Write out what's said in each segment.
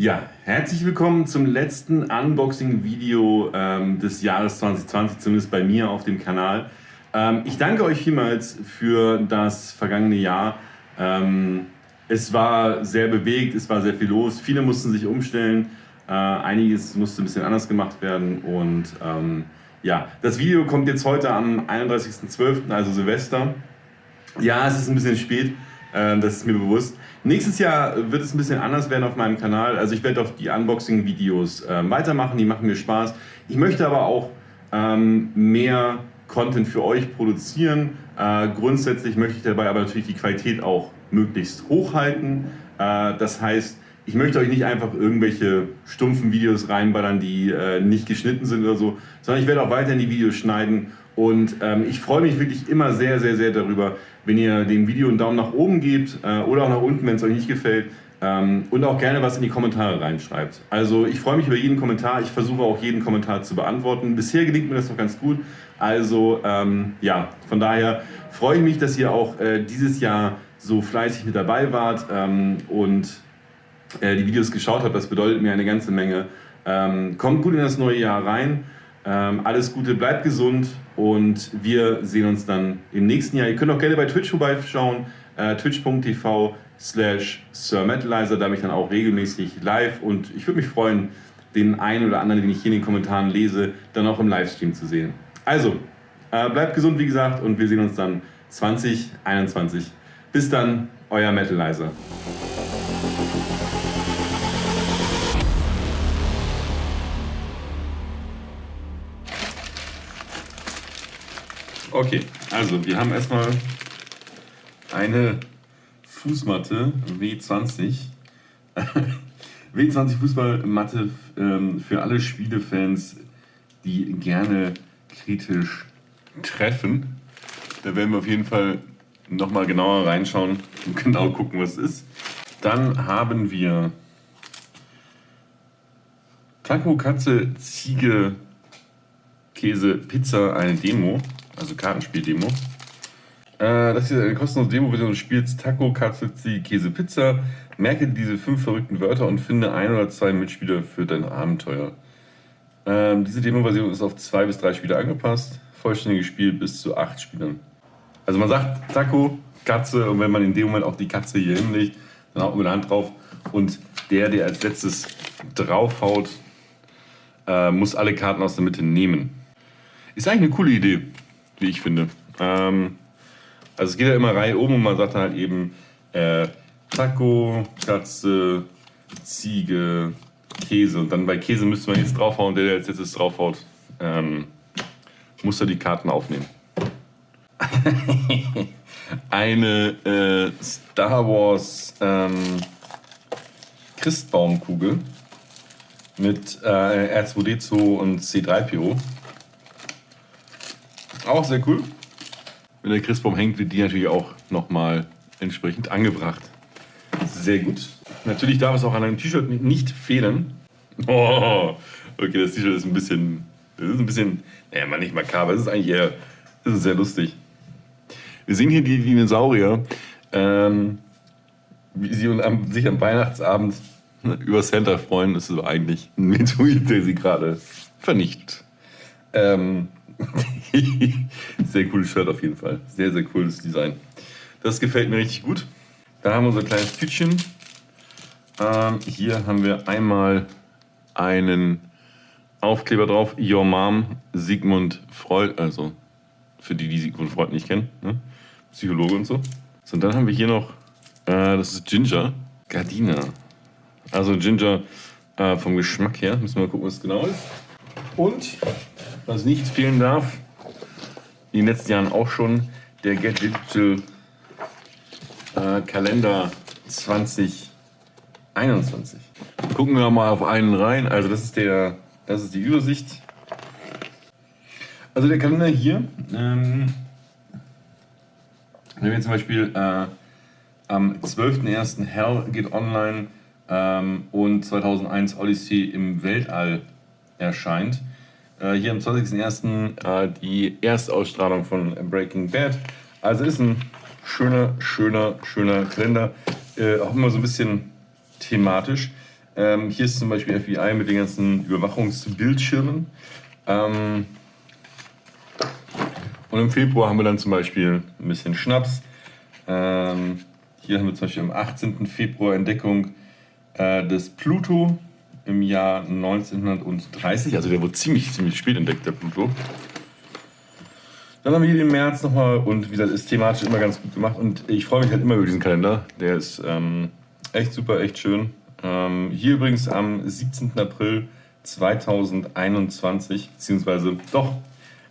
Ja, herzlich willkommen zum letzten Unboxing-Video ähm, des Jahres 2020, zumindest bei mir auf dem Kanal. Ähm, ich danke euch vielmals für das vergangene Jahr. Ähm, es war sehr bewegt, es war sehr viel los, viele mussten sich umstellen, äh, einiges musste ein bisschen anders gemacht werden und ähm, ja, das Video kommt jetzt heute am 31.12., also Silvester. Ja, es ist ein bisschen spät, äh, das ist mir bewusst. Nächstes Jahr wird es ein bisschen anders werden auf meinem Kanal. Also ich werde auch die Unboxing-Videos äh, weitermachen, die machen mir Spaß. Ich möchte aber auch ähm, mehr Content für euch produzieren. Äh, grundsätzlich möchte ich dabei aber natürlich die Qualität auch möglichst hochhalten. Äh, das heißt, ich möchte euch nicht einfach irgendwelche stumpfen Videos reinballern, die äh, nicht geschnitten sind oder so, sondern ich werde auch weiterhin die Videos schneiden und ähm, ich freue mich wirklich immer sehr, sehr, sehr darüber, wenn ihr dem Video einen Daumen nach oben gebt äh, oder auch nach unten, wenn es euch nicht gefällt. Ähm, und auch gerne was in die Kommentare reinschreibt. Also ich freue mich über jeden Kommentar. Ich versuche auch jeden Kommentar zu beantworten. Bisher gelingt mir das noch ganz gut. Also ähm, ja, von daher freue ich mich, dass ihr auch äh, dieses Jahr so fleißig mit dabei wart ähm, und äh, die Videos geschaut habt. Das bedeutet mir eine ganze Menge. Ähm, kommt gut in das neue Jahr rein. Ähm, alles Gute, bleibt gesund und wir sehen uns dann im nächsten Jahr. Ihr könnt auch gerne bei Twitch vorbeischauen, äh, twitch.tv slash sirmetalizer, da bin ich dann auch regelmäßig live und ich würde mich freuen, den einen oder anderen, den ich hier in den Kommentaren lese, dann auch im Livestream zu sehen. Also, äh, bleibt gesund, wie gesagt, und wir sehen uns dann 2021. Bis dann, euer Metalizer. Okay, also wir haben erstmal eine Fußmatte W20. W20 Fußballmatte ähm, für alle Spielefans, die gerne kritisch treffen. Da werden wir auf jeden Fall nochmal genauer reinschauen und genau gucken, was es ist. Dann haben wir Taco, Katze, Ziege, Käse, Pizza, eine Demo also Kartenspiel-Demo. Äh, das ist eine kostenlose Demo-Version des Spiels Taco, Katze, Käse, Pizza. Merke diese fünf verrückten Wörter und finde ein oder zwei Mitspieler für dein Abenteuer. Ähm, diese Demo-Version ist auf zwei bis drei Spieler angepasst. Vollständiges Spiel bis zu acht Spielern. Also man sagt Taco, Katze und wenn man in dem Moment auch die Katze hier hinlegt, dann haut man der Hand drauf und der, der als letztes draufhaut, äh, muss alle Karten aus der Mitte nehmen. Ist eigentlich eine coole Idee wie ich finde. Ähm, also es geht ja immer rein oben und man sagt halt eben äh, Taco, Katze, Ziege, Käse. Und dann bei Käse müsste man jetzt draufhauen, der, der jetzt, jetzt draufhaut, ähm, muss er die Karten aufnehmen. Eine äh, Star Wars ähm, Christbaumkugel mit äh, R2D2 und C3PO. Auch sehr cool. Wenn der Christbaum hängt, wird die natürlich auch nochmal entsprechend angebracht. Sehr gut. Natürlich darf es auch an einem T-Shirt nicht fehlen. Oh, okay, das T-Shirt ist ein bisschen, das ist ein bisschen, naja, mal nicht makaber, es ist eigentlich eher, das ist sehr lustig. Wir sehen hier die Dinosaurier, ähm, wie sie am, sich am Weihnachtsabend ne, über Santa freuen. Das ist eigentlich ein Meteorit, der sie gerade vernichtet. Ähm, sehr cooles Shirt auf jeden Fall. Sehr, sehr cooles Design. Das gefällt mir richtig gut. Da haben wir unser kleines Tütchen. Ähm, hier haben wir einmal einen Aufkleber drauf. Your Mom, Sigmund Freud. Also für die, die Sigmund Freud nicht kennen. Ne? Psychologe und so. So, und dann haben wir hier noch, äh, das ist Ginger. Gardina. Also Ginger äh, vom Geschmack her. Müssen wir mal gucken, was es genau ist. Und was nicht fehlen darf, in den letzten Jahren auch schon, der Get Digital äh, Kalender 2021. Gucken wir mal auf einen rein. Also das ist, der, das ist die Übersicht. Also der Kalender hier, ähm, wenn wir zum Beispiel äh, am 12.01. Hell geht online ähm, und 2001 Odyssey im Weltall erscheint, hier am 20.01. Äh, die Erstausstrahlung von Breaking Bad. Also ist ein schöner, schöner, schöner Kalender. Äh, auch immer so ein bisschen thematisch. Ähm, hier ist zum Beispiel FBI mit den ganzen Überwachungsbildschirmen. Ähm, und im Februar haben wir dann zum Beispiel ein bisschen Schnaps. Ähm, hier haben wir zum Beispiel am 18. Februar Entdeckung äh, des Pluto im Jahr 1930. Also der wurde ziemlich, ziemlich spät entdeckt, der Pluto. Dann haben wir hier den März nochmal und wie gesagt, ist thematisch immer ganz gut gemacht. Und ich freue mich halt immer über diesen Kalender. Der ist ähm, echt super, echt schön. Ähm, hier übrigens am 17. April 2021, beziehungsweise doch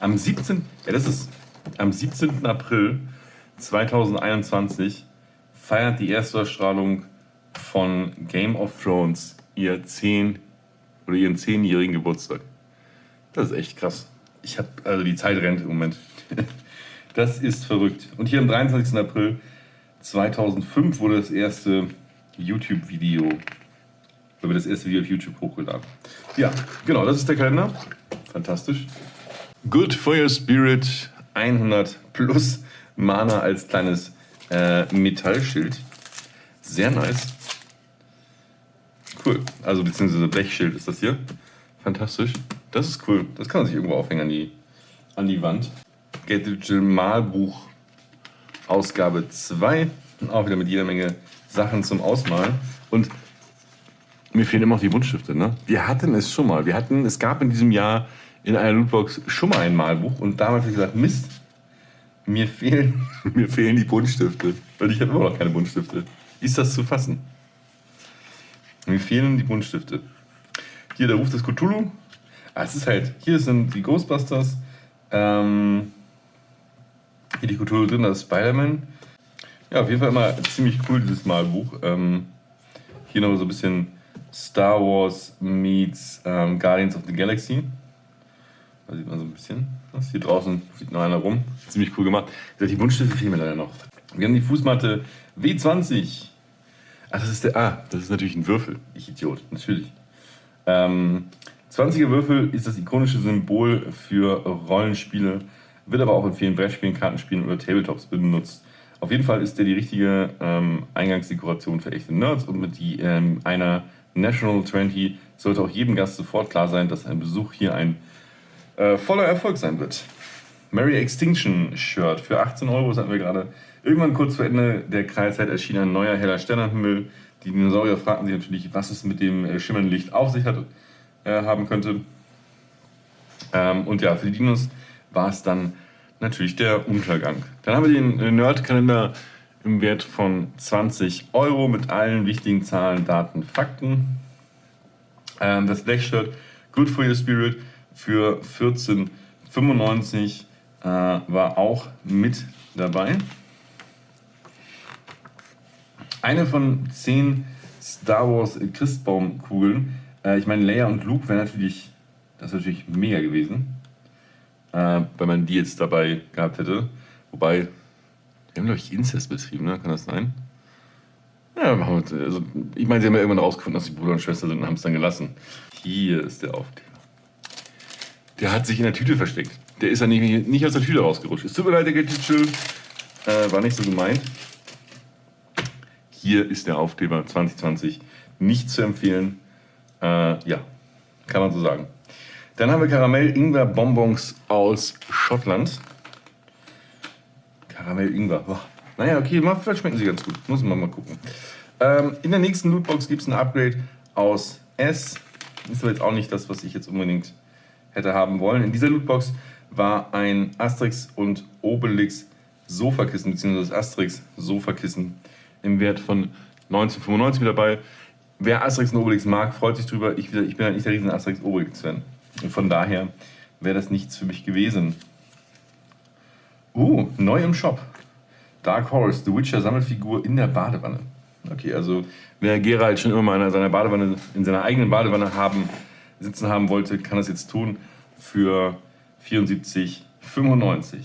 am 17. Ja, das ist am 17. April 2021 feiert die Erstausstrahlung von Game of Thrones ihr 10 oder ihren 10-jährigen Geburtstag. Das ist echt krass. Ich habe also die Zeit rennt im Moment. Das ist verrückt. Und hier am 23. April 2005 wurde das erste YouTube-Video, wurde das erste Video auf YouTube hochgeladen. Ja, genau, das ist der Kalender. Fantastisch. Good your spirit. 100 plus Mana als kleines äh, Metallschild. Sehr nice. Cool. Also beziehungsweise Blechschild ist das hier. Fantastisch. Das ist cool. Das kann man sich irgendwo aufhängen an die, an die Wand. Get Digital Malbuch Ausgabe 2. Auch wieder mit jeder Menge Sachen zum Ausmalen. Und mir fehlen immer noch die Buntstifte. Ne? Wir hatten es schon mal. Wir hatten, es gab in diesem Jahr in einer Lootbox schon mal ein Malbuch und damals habe ich gesagt, Mist, mir fehlen, mir fehlen die Buntstifte. Weil ich habe immer noch keine Buntstifte. Ist das zu fassen? Mir fehlen die Buntstifte. Hier der Ruf des Cthulhu. Ah, es ist halt, hier sind die Ghostbusters. Ähm, hier die Cthulhu drin, das Spider-Man. Ja, auf jeden Fall immer ziemlich cool, dieses Malbuch. Ähm, hier noch so ein bisschen Star Wars meets ähm, Guardians of the Galaxy. Da sieht man so ein bisschen. Das hier draußen sieht noch einer rum. Ziemlich cool gemacht. Die Buntstifte fehlen mir leider noch. Wir haben die Fußmatte W20. Ach, das ist der. Ah, das ist natürlich ein Würfel. Ich Idiot, natürlich. Ähm, 20er Würfel ist das ikonische Symbol für Rollenspiele, wird aber auch in vielen Brettspielen, Kartenspielen oder Tabletops benutzt. Auf jeden Fall ist der die richtige ähm, Eingangsdekoration für echte Nerds und mit die, ähm, einer National 20 sollte auch jedem Gast sofort klar sein, dass ein Besuch hier ein äh, voller Erfolg sein wird. Mary Extinction Shirt für 18 Euro, das hatten wir gerade. Irgendwann kurz vor Ende der Kreilzeit erschien ein neuer heller Stern am Himmel. Die Dinosaurier fragten sich natürlich, was es mit dem äh, schimmernden Licht auf sich hat, äh, haben könnte. Ähm, und ja, für die Dinos war es dann natürlich der Untergang. Dann haben wir den äh, Nerd-Kalender im Wert von 20 Euro mit allen wichtigen Zahlen, Daten, Fakten. Ähm, das Black Shirt Good for Your Spirit für 14,95 äh, war auch mit dabei. Eine von zehn Star Wars Christbaumkugeln. Äh, ich meine, Leia und Luke wäre natürlich, das wäre natürlich mega gewesen, äh, wenn man die jetzt dabei gehabt hätte. Wobei, die haben, glaube ich, Inzest betrieben, ne? Kann das sein? Ja, also, ich meine, sie haben ja irgendwann rausgefunden, dass sie Bruder und Schwester sind und haben es dann gelassen. Hier ist der Aufkleber. Der hat sich in der Tüte versteckt. Der ist ja nicht, nicht aus der Tüte rausgerutscht. Es tut mir leid, der Getitschel. Äh, war nicht so gemeint. Hier ist der Aufkleber 2020. Nicht zu empfehlen. Äh, ja, kann man so sagen. Dann haben wir Karamell-Ingwer-Bonbons aus Schottland. Karamell-Ingwer. Naja, okay, vielleicht schmecken sie ganz gut. Muss man mal gucken. Ähm, in der nächsten Lootbox gibt es ein Upgrade aus S. Ist aber jetzt auch nicht das, was ich jetzt unbedingt hätte haben wollen. In dieser Lootbox war ein Asterix und Obelix Sofakissen, beziehungsweise das Asterix Sofakissen im Wert von 1995 mit dabei. Wer Asterix und Obelix mag, freut sich drüber. Ich, ich bin halt nicht der riesen Asterix Obelix-Fan. Und von daher wäre das nichts für mich gewesen. Uh, neu im Shop. Dark Horse, The Witcher Sammelfigur in der Badewanne. Okay, also wer Geralt schon immer mal in seiner Badewanne, in seiner eigenen Badewanne haben sitzen haben wollte, kann das jetzt tun für 74,95.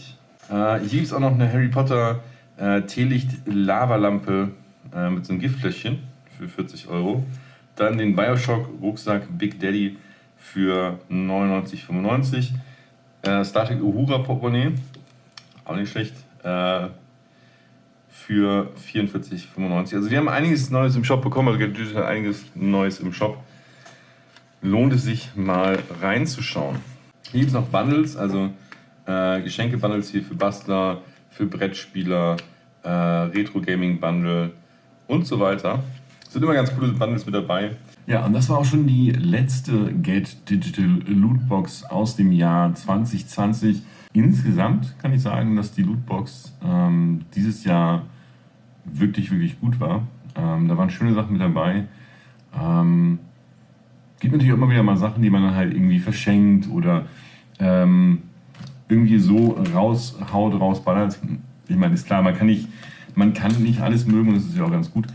Äh, hier gibt es auch noch eine Harry Potter äh, Teelicht-Lavalampe äh, mit so einem Giftfläschchen für 40 Euro. Dann den Bioshock Rucksack Big Daddy für 99,95. Äh, Star Trek Uhura Portemonnaie, auch nicht schlecht, äh, für 44,95. Also wir haben einiges Neues im Shop bekommen, also einiges Neues im Shop. Lohnt es sich mal reinzuschauen. Hier gibt es noch Bundles, also äh, Geschenke-Bundles hier für Bastler, für Brettspieler, äh, Retro-Gaming-Bundle und so weiter. Es sind immer ganz coole Bundles mit dabei. Ja, und das war auch schon die letzte Get Digital Lootbox aus dem Jahr 2020. Insgesamt kann ich sagen, dass die Lootbox ähm, dieses Jahr wirklich, wirklich gut war. Ähm, da waren schöne Sachen mit dabei. Ähm, gibt natürlich auch immer wieder mal Sachen, die man dann halt irgendwie verschenkt oder ähm, irgendwie so raushaut, rausballert. Ich meine, ist klar, man kann nicht, man kann nicht alles mögen und das ist ja auch ganz gut,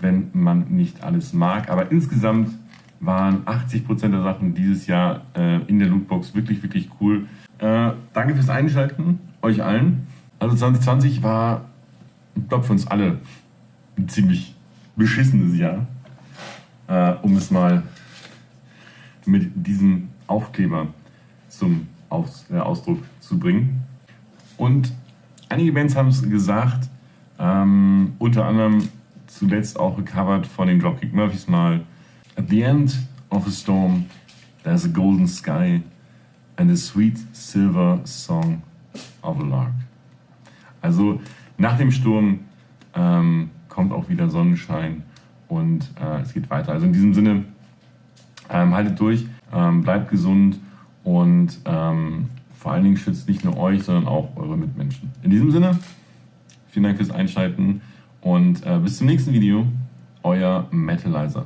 wenn man nicht alles mag. Aber insgesamt waren 80% der Sachen dieses Jahr äh, in der Lootbox wirklich, wirklich cool. Äh, danke fürs Einschalten, euch allen. Also 2020 war, ich glaube, für uns alle ein ziemlich beschissenes Jahr, äh, um es mal mit diesem Aufkleber zum Aus, äh, Ausdruck zu bringen. Und einige Bands haben es gesagt, ähm, unter anderem zuletzt auch recovered von den Dropkick Murphys mal. At the end of a storm, there's a golden sky and a sweet silver song of a lark. Also nach dem Sturm ähm, kommt auch wieder Sonnenschein und äh, es geht weiter. Also in diesem Sinne, ähm, haltet durch, ähm, bleibt gesund und ähm, vor allen Dingen schützt nicht nur euch, sondern auch eure Mitmenschen. In diesem Sinne, vielen Dank fürs Einschalten und äh, bis zum nächsten Video. Euer Metalizer.